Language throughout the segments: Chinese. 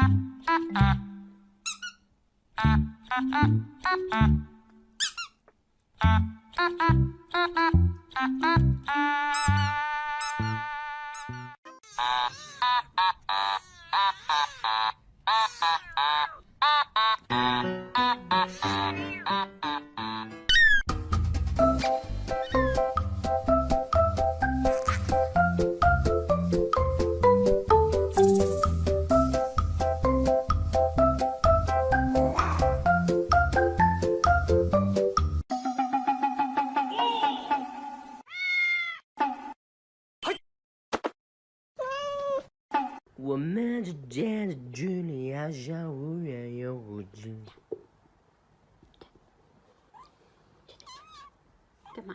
Ah. 我们之间的距离好像忽远又忽近。干嘛？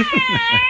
Ha ha ha!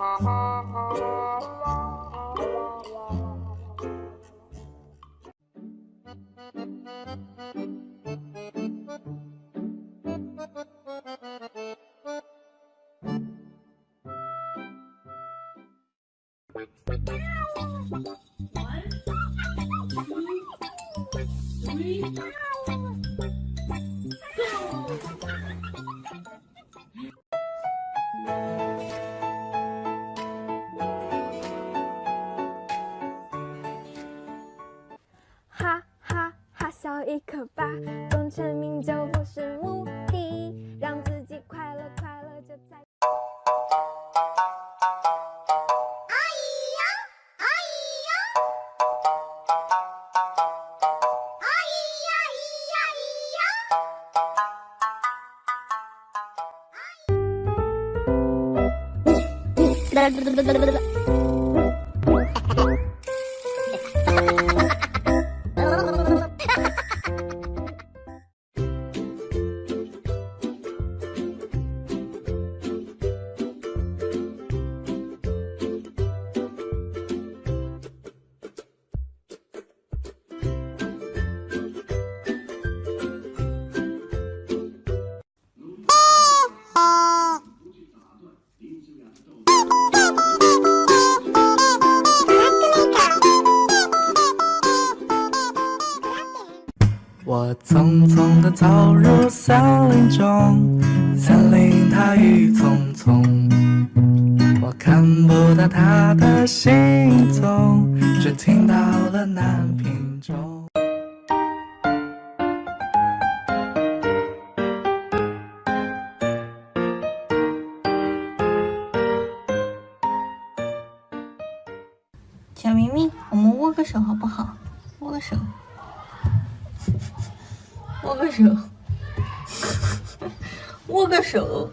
One, two, three. 哈，笑一个吧，功成名就不是目的，让自己快乐快乐就在。我匆匆地走入森林中，森林它郁葱葱，我看不到它的行踪，只听到了南屏钟。小明明，我们握个手好不好？握个手，握个手。握个手。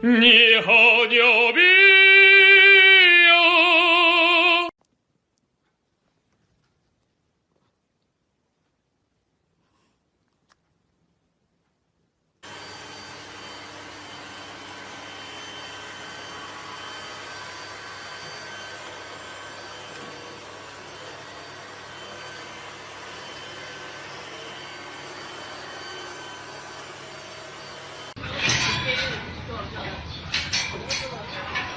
你好牛逼！私は。